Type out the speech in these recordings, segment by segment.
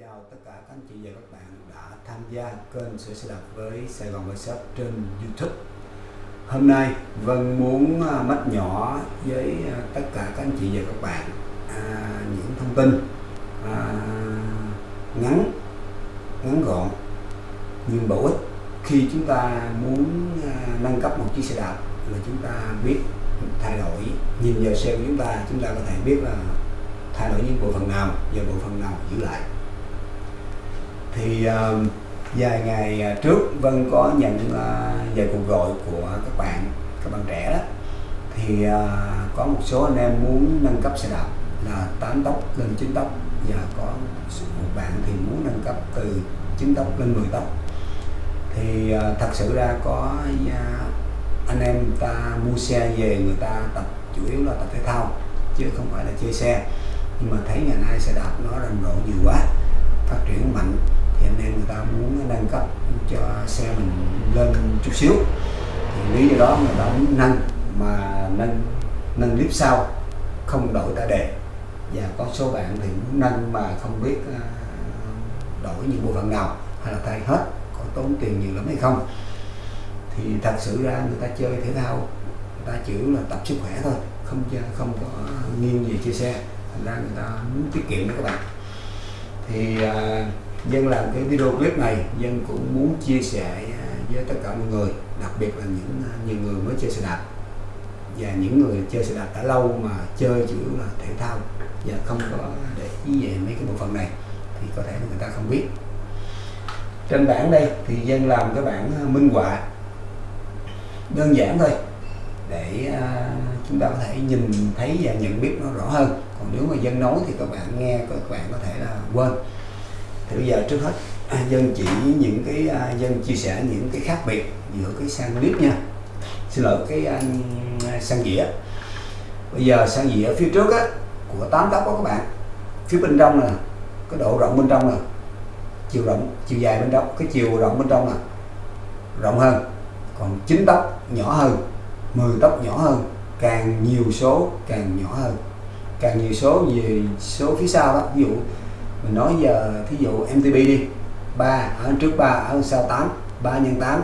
chào tất cả các anh chị và các bạn đã tham gia kênh sửa xe đạp với Sài Gòn Workshop trên YouTube. Hôm nay Vân muốn à, mách nhỏ với à, tất cả các anh chị và các bạn à, những thông tin à, ngắn ngắn gọn nhưng bổ ích khi chúng ta muốn à, nâng cấp một chiếc xe đạp là chúng ta biết thay đổi nhìn vào xe của chúng ta chúng ta có thể biết là thay đổi những bộ phận nào và bộ phận nào giữ lại thì uh, vài ngày ờ, trước Vân có nhận uh, vài cuộc gọi của các bạn các bạn trẻ đó. Thì uh, có một số anh em muốn nâng cấp xe đạp là 8 tốc lên 9 tốc và có một bạn thì muốn nâng cấp từ 9 tốc lên 10 tốc. Thì uh, thật sự ra có uh, anh em ta mua xe về người ta tập chủ yếu là tập thể thao chứ không phải là chơi xe. Nhưng mà thấy ngày nay xe đạp nó rầm rộ nhiều quá phát triển mạnh hiện nay người ta muốn nâng cấp cho xe mình lên chút xíu. Thì lý do đó người ta muốn nâng mà nâng nâng clip sau không đổi ta đề. Và có số bạn thì muốn nâng mà không biết à, đổi những bộ phận nào hay là thay hết có tốn tiền nhiều lắm hay không. Thì thật sự ra người ta chơi thể thao người ta chỉ là tập sức khỏe thôi không không có nghiêng về chia xe. Thành ra người ta muốn tiết kiệm đó các bạn. Thì uh, dân làm cái video clip này, dân cũng muốn chia sẻ à, với tất cả mọi người, đặc biệt là những à, nhiều người mới chơi xe đạp. Và những người chơi xe đạp đã lâu mà chơi chủ yếu là thể thao và không có để ý về mấy cái bộ phận này, thì có thể người ta không biết. Trên bảng đây thì dân làm cái bảng à, minh họa. Đơn giản thôi, để chúng ta có thể nhìn thấy và nhận biết nó rõ hơn. Còn nếu mà dân nói thì các bạn nghe, các bạn có thể là quên thì bây giờ trước hết à, dân chỉ những cái à, dân chia sẻ những cái khác biệt giữa cái sang clip nha. Xin lỗi, cái à, sang dĩa. Bây giờ sang dĩa phía trước á, của tám tóc đó các bạn. Phía bên trong là cái độ rộng bên trong là chiều rộng, chiều dài bên trong, cái chiều rộng bên trong là rộng hơn, còn chín tóc nhỏ hơn 10 tóc nhỏ hơn, càng nhiều số càng nhỏ hơn. Càng nhiều số về số phía sau đó, ví dụ mình nói giờ thí dụ MTB đi 3 ở trước 3 ở sau 8 3 nhân 8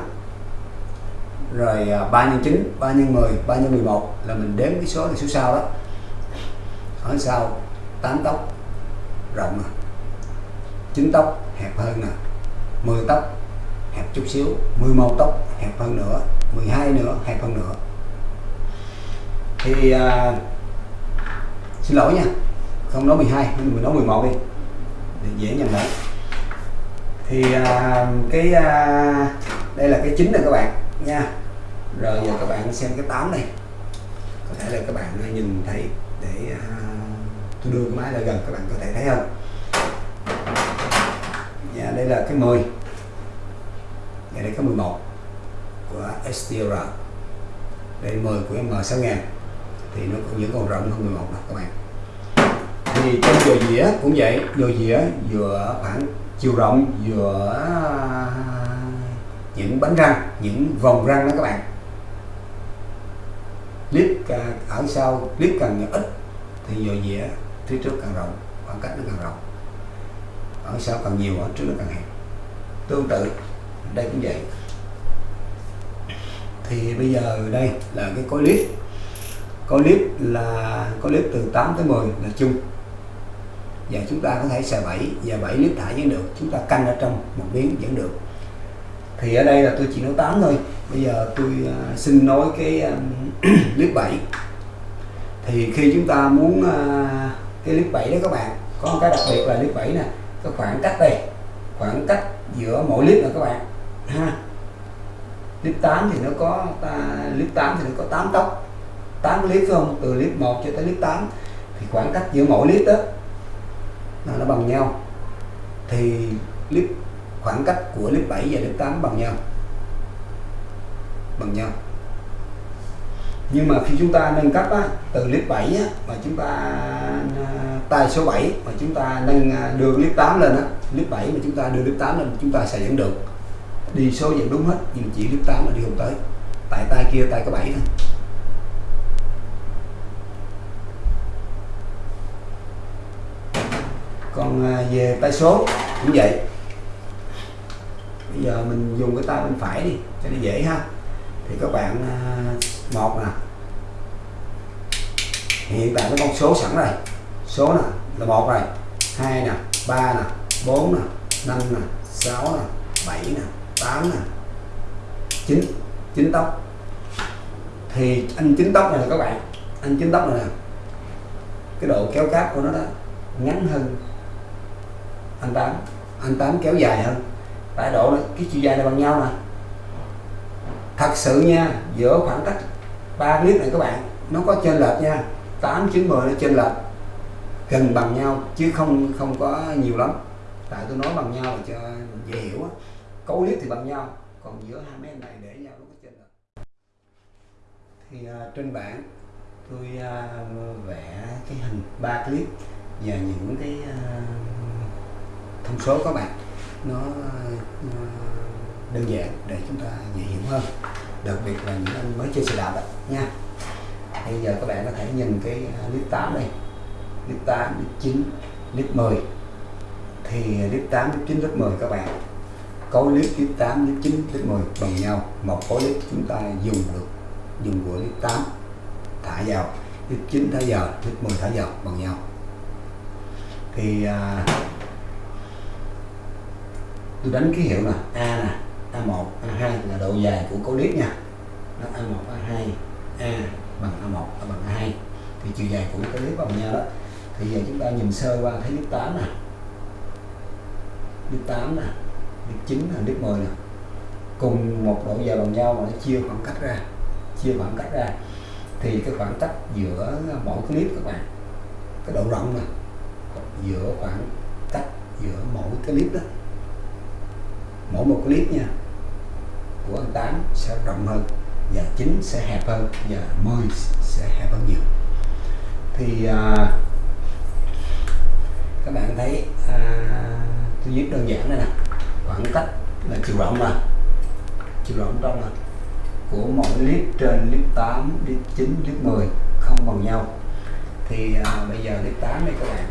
rồi à, 3 nhân 9 3 nhân 10 3 nhân 11 là mình đếm cái số này số sau đó. Ở sau 8 tóc rộng à. nè 9 tóc hẹp hơn à. nè 10 tóc hẹp chút xíu. 11 tóc hẹp hơn nữa. 12 nữa hẹp hơn nữa. Thì uh, xin lỗi nha không nói 12 mình nói 11 đi để dễ nhìn lẫn thì à, cái à, đây là cái chính này các bạn nha. Rồi giờ các bạn xem cái 8 này. Có thể là các bạn nhìn thấy để à, tôi đưa cái máy lại gần các bạn có thể thấy không? Dạ đây là cái 10 dạ, đây là cái 11 của STR đây 10 của M6000 thì nó cũng vẫn còn rộng hơn 11 đó các bạn thì trong dừa dĩa cũng vậy. Dừa dĩa giữa khoảng chiều rộng giữa những bánh răng, những vòng răng đó các bạn. Clip ở sau, clip càng ít thì dừa dĩa phía trước càng rộng, khoảng cách nó càng rộng. Ở sau càng nhiều, ở trước nó càng hẹp. Tương tự, đây cũng vậy. Thì bây giờ đây là cái cối clip. Có clip là có clip từ 8 tới 10 là chung và chúng ta có thể xài bẫy và bẫy nước thải vẫn được. Chúng ta canh ở trong một miếng vẫn được. Thì ở đây là tôi chỉ nói 8 thôi. Bây giờ tôi uh, xin nói cái um, clip 7 thì khi chúng ta muốn uh, cái clip 7 đó các bạn có một cái đặc biệt là clip 7 nè cái khoảng cách đây khoảng cách giữa mỗi clip là các bạn ha. Clip 8 thì nó có ta, clip 8 thì nó có 8 tóc. 8 clip không? Từ clip 1 cho tới clip 8 thì khoảng cách giữa mỗi clip đó nó bằng nhau. Thì clip khoảng cách của clip 7 và clip 8 bằng nhau. Bằng nhau. Nhưng mà khi chúng ta nâng cấp á, từ clip 7 á, mà chúng ta à, tay số 7 mà chúng ta nâng à, đưa clip 8 lên á, clip 7 mà chúng ta đưa clip 8 lên chúng ta sẽ dẫn được. Đi số dẫn đúng hết nhưng chỉ clip 8 là đi không tới. Tại tay kia tay có 7 thôi. Còn à, về tay số cũng vậy. Bây giờ mình dùng cái tay bên phải đi, cho nó dễ ha. Thì các bạn à, một nè. Hiện tại cái con số sẵn rồi. Số nè là một rồi. Hai nè, ba nè, bốn nè, năm nè, sáu nè, bảy nè, tám nè. Chín. Chín tóc. Thì anh chín tóc này là các bạn. Anh chín tóc này nè. Cái độ kéo cáp của nó đó ngắn hơn anh tám. Anh tám kéo dài hơn. Tại độ này, cái chiều dài này bằng nhau nè thật sự nha giữa khoảng cách ba clip này các bạn nó có trên lệch nha. 8 9 10 nó trên lệch. Gần bằng nhau chứ không không có nhiều lắm. Tại tôi nói bằng nhau là cho dễ hiểu á. Cấu clip thì bằng nhau còn giữa hai mấy này để nhau nó có trên lệch. Thì uh, trên bảng tôi uh, vẽ cái hình ba clip và những cái uh, thông số các bạn. Nó ờ, đơn giản để chúng ta dễ hiểu hơn. Đặc biệt là những anh mới chơi xe đạp đấy nha. Bây giờ các bạn có thể nhìn cái à, clip 8 đây, clip 8 clip 9 clip 10 thì clip 8 clip 9 clip 10 các bạn có clip clip 8 clip 9 clip 10 bằng nhau. Một khối clip chúng ta dùng được dùng của clip 8 thả vào clip 9 thả vào clip 10 thả vào bằng nhau. Thì à, tôi đánh ký hiệu nè A nè A1 A2 là độ dài của cố clip nha. Đó, A1 A2 A bằng A1 A bằng A2 thì chiều dài của cố clip bằng nhau đó. Thì giờ chúng ta nhìn sơ qua thấy clip 8 nè. Clip 8 nè clip 9 nè clip 10 nè. Cùng một độ dài bằng nhau mà nó chia khoảng cách ra chia khoảng cách ra. Thì cái khoảng cách giữa mỗi clip các bạn cái độ rộng nè giữa khoảng cách giữa mỗi cái clip đó mỗi một clip nha của anh Tám sẽ rộng hơn và 9 sẽ hẹp hơn và 10 sẽ hẹp hơn nhiều. Thì à, các bạn thấy à, tôi viết đơn giản đây nè. Khoảng cách là chiều rộng mà chiều rộng trong là của mỗi clip trên clip 8 clip 9 clip 10 không bằng nhau. Thì à, bây giờ clip 8 đây các bạn.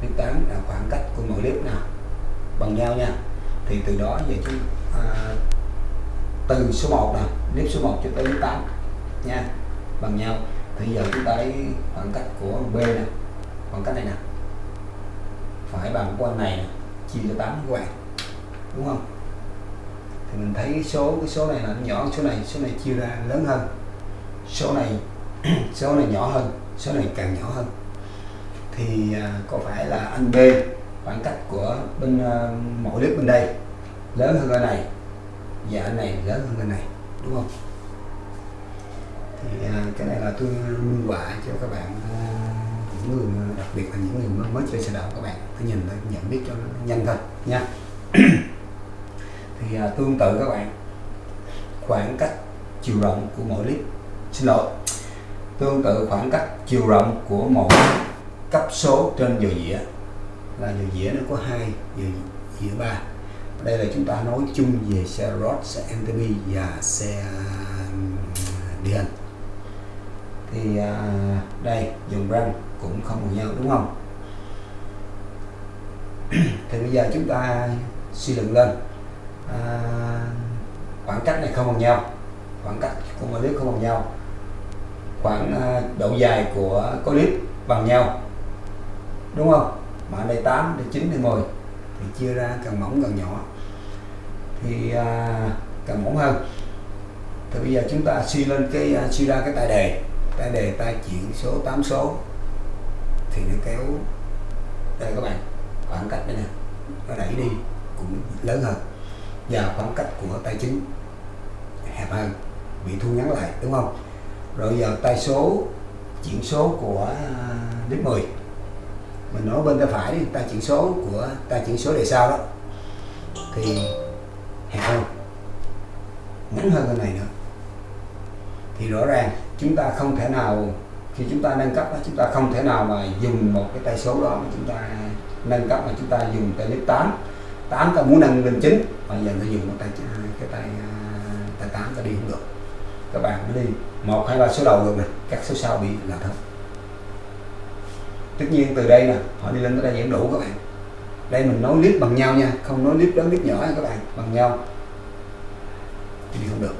Clip 8 là khoảng cách của mỗi clip nào bằng nhau nha thì từ đó về chúng à, từ số 1 nè nếp số 1 cho tới 8 nha bằng nhau. Thì giờ chúng ta lấy khoảng cách của B nè khoảng cách này nè. Phải bằng của anh này nè chia cho 8 các bạn đúng không? Thì mình thấy số cái số này là nhỏ số này số này chia ra lớn hơn. Số này số này nhỏ hơn số này càng nhỏ hơn. Thì à, có phải là anh B khoảng cách của bên ờ, mỗi clip bên đây. Lớn hơn cái này và anh này lớn hơn cái này đúng không? Thì ờ, cái này là tôi minh họa cho các bạn ờ, những người đặc biệt là những người mới, mới chơi xe đạp các bạn. Tôi nhìn để nhận biết cho nó nhanh thôi nha. Thì tương tự các bạn khoảng cách chiều rộng của mỗi clip xin lỗi tương tự khoảng cách chiều rộng của mỗi cấp số trên giờ dĩa là giờ dĩa nó có hai giờ dĩa ba. Đây là chúng ta nói chung về xe road xe MTB và xe điện thì à, đây dùng răng cũng không bằng nhau đúng không? Thì bây giờ chúng ta suy luận lên. À, khoảng cách này không bằng nhau. Khoảng cách của mỗi clip không bằng nhau. Khoảng à, độ dài của clip bằng nhau. Đúng không? Mà đây 8 đây 9 đây 10 thì chia ra càng mỏng càng nhỏ. Thì à, càng mỏng hơn. Thì bây giờ chúng ta suy lên cái à, suy ra cái tài đề. Tài đề ta chuyển số 8 số thì nó kéo đây các bạn khoảng cách đây nè nó đẩy đi cũng lớn hơn. Và khoảng cách của tay chính hẹp hơn bị thu ngắn lại đúng không? Rồi giờ tay số chuyển số của à, clip 10 mình nói bên tay phải đi, ta chuyển số của, ta chuyển số đề sau đó. Thì hẹp hơn ngắn hơn cái này nữa. Thì rõ ràng chúng ta không thể nào, khi chúng ta nâng cấp chúng ta không thể nào mà dùng một cái tay số đó mà chúng ta nâng cấp mà chúng ta dùng tay lớp 8 8 ta muốn nâng lên 9 mà giờ ta dùng một tay, cái tay à, tay 8 ta đi không được. Các bạn mới đi, một, hai, ba, số đầu được này các số sau bị là thật tất nhiên từ đây nè, họ đi lên tới đây vẫn đủ các bạn. Đây mình nối clip bằng nhau nha, không nối clip lớn, clip nhỏ nha các bạn, bằng nhau. Thì không được.